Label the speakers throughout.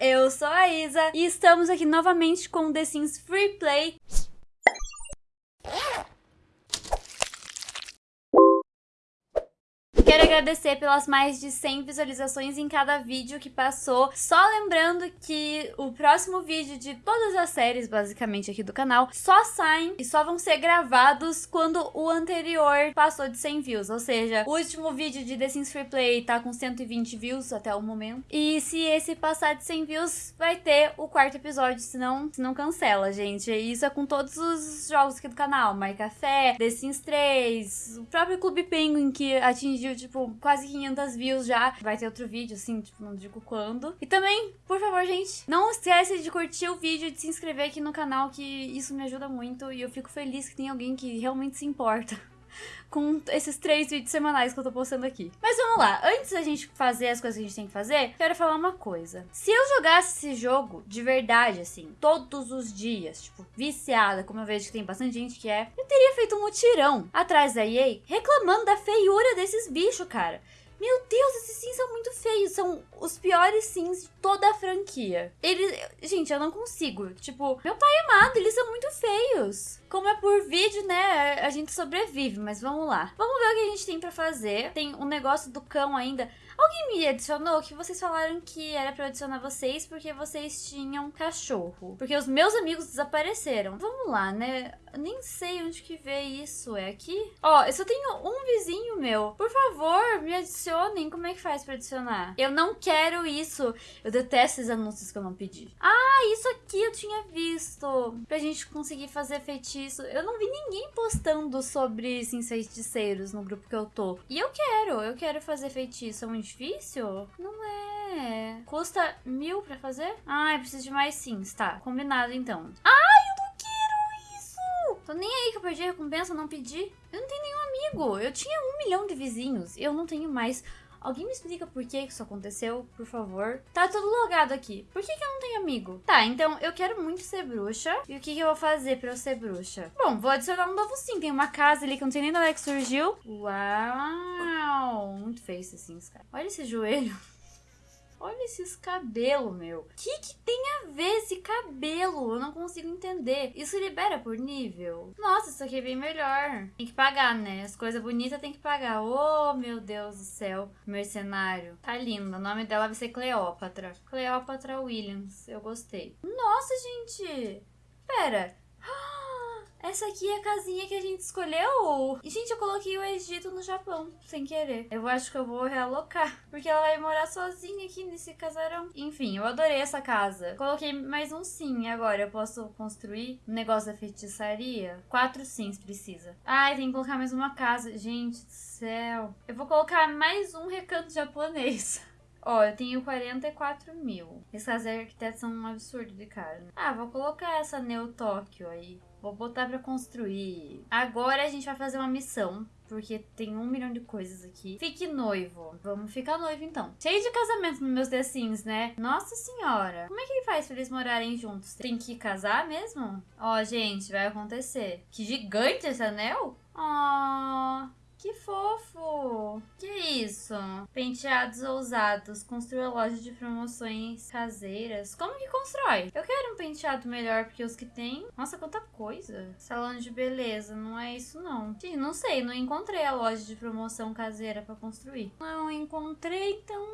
Speaker 1: eu sou a Isa e estamos aqui novamente com The Sims Free Play. Quero agradecer pelas mais de 100 visualizações em cada vídeo que passou. Só lembrando que o próximo vídeo de todas as séries, basicamente, aqui do canal, só saem e só vão ser gravados quando o anterior passou de 100 views. Ou seja, o último vídeo de The Sims Free Play tá com 120 views até o momento. E se esse passar de 100 views, vai ter o quarto episódio, senão, senão cancela, gente. E isso é com todos os jogos aqui do canal. My Café, The Sims 3, o próprio Clube Penguin que atingiu tipo, quase 500 views já. Vai ter outro vídeo, assim, tipo, não digo quando. E também, por favor, gente, não esquece de curtir o vídeo e de se inscrever aqui no canal, que isso me ajuda muito. E eu fico feliz que tem alguém que realmente se importa com esses três vídeos semanais que eu tô postando aqui. Mas vamos lá, antes da gente fazer as coisas que a gente tem que fazer, quero falar uma coisa. Se eu jogasse esse jogo de verdade, assim, todos os dias, tipo, viciada, como eu vejo que tem bastante gente que é, eu teria feito um mutirão atrás da EA reclamando da feiura desses bichos, cara. Meu Deus, esses sims são muito feios. São os piores sims de toda a franquia. Eles. Gente, eu não consigo. Tipo, meu pai amado, eles são muito feios. Como é por vídeo, né? A gente sobrevive, mas vamos lá. Vamos ver o que a gente tem pra fazer. Tem um negócio do cão ainda. Alguém me adicionou que vocês falaram que era pra eu adicionar vocês porque vocês tinham cachorro. Porque os meus amigos desapareceram. Vamos lá, né? Nem sei onde que vê isso. É aqui? Ó, eu só tenho um vizinho meu. Por favor, me adicionem. Como é que faz pra adicionar? Eu não quero isso. Eu detesto esses anúncios que eu não pedi. Ah, isso aqui eu tinha visto. Pra gente conseguir fazer feitiço. Eu não vi ninguém postando sobre sims feiticeiros no grupo que eu tô. E eu quero. Eu quero fazer feitiço. É muito difícil? Não é. Custa mil pra fazer? Ah, eu preciso de mais sims. Tá, combinado então. Ai, eu não quero isso! Tô nem aí que eu perdi a recompensa, não pedi. Eu não tenho nenhum amigo. Eu tinha um milhão de vizinhos. Eu não tenho mais. Alguém me explica por que isso aconteceu, por favor? Tá tudo logado aqui. Por que, que eu não tenho amigo? Tá, então eu quero muito ser bruxa. E o que, que eu vou fazer pra eu ser bruxa? Bom, vou adicionar um novo sim. Tem uma casa ali que eu não sei nem de onde é que surgiu. Uau! Muito feio esse sims, cara. Olha esse joelho. Olha esses cabelos, meu. O que, que tem a ver esse cabelo? Eu não consigo entender. Isso libera por nível? Nossa, isso aqui é bem melhor. Tem que pagar, né? As coisas bonitas tem que pagar. Oh, meu Deus do céu. Mercenário. Tá lindo. O nome dela vai ser Cleópatra. Cleópatra Williams. Eu gostei. Nossa, gente. Pera. Essa aqui é a casinha que a gente escolheu. E, gente, eu coloquei o Egito no Japão, sem querer. Eu acho que eu vou realocar, porque ela vai morar sozinha aqui nesse casarão. Enfim, eu adorei essa casa. Coloquei mais um sim. Agora eu posso construir um negócio da feitiçaria? Quatro sims precisa. Ai, tem que colocar mais uma casa. Gente do céu. Eu vou colocar mais um recanto japonês. Ó, eu tenho 44 mil. Essas arquitetos são um absurdo de cara. Ah, vou colocar essa Neo Tóquio aí. Vou botar pra construir. Agora a gente vai fazer uma missão. Porque tem um milhão de coisas aqui. Fique noivo. Vamos ficar noivo, então. Cheio de casamento nos meus The Sims, né? Nossa senhora. Como é que faz pra eles morarem juntos? Tem que casar mesmo? Ó, gente, vai acontecer. Que gigante esse anel. Oh, que fofo! Que isso? Penteados ousados. Construa loja de promoções caseiras. Como que constrói? Eu quero um penteado melhor, porque os que tem... Nossa, quanta coisa. Salão de beleza. Não é isso, não. Sim, não sei. Não encontrei a loja de promoção caseira pra construir. Não encontrei, então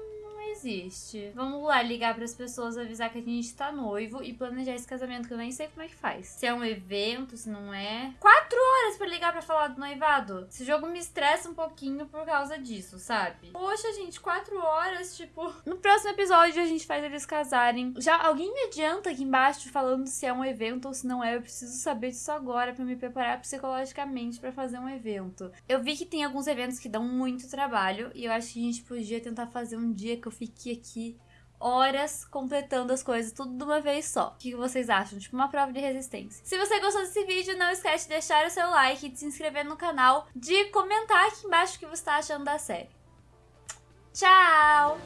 Speaker 1: existe. Vamos lá ligar para as pessoas, avisar que a gente tá noivo e planejar esse casamento, que eu nem sei como é que faz. Se é um evento, se não é. Quatro horas para ligar para falar do noivado. Esse jogo me estressa um pouquinho por causa disso, sabe? Poxa, gente, quatro horas, tipo. No próximo episódio a gente faz eles casarem. Já alguém me adianta aqui embaixo falando se é um evento ou se não é. Eu preciso saber disso agora para me preparar psicologicamente para fazer um evento. Eu vi que tem alguns eventos que dão muito trabalho e eu acho que a gente podia tentar fazer um dia que eu fique aqui horas completando as coisas tudo de uma vez só. O que vocês acham? Tipo uma prova de resistência. Se você gostou desse vídeo, não esquece de deixar o seu like, de se inscrever no canal, de comentar aqui embaixo o que você está achando da série. Tchau!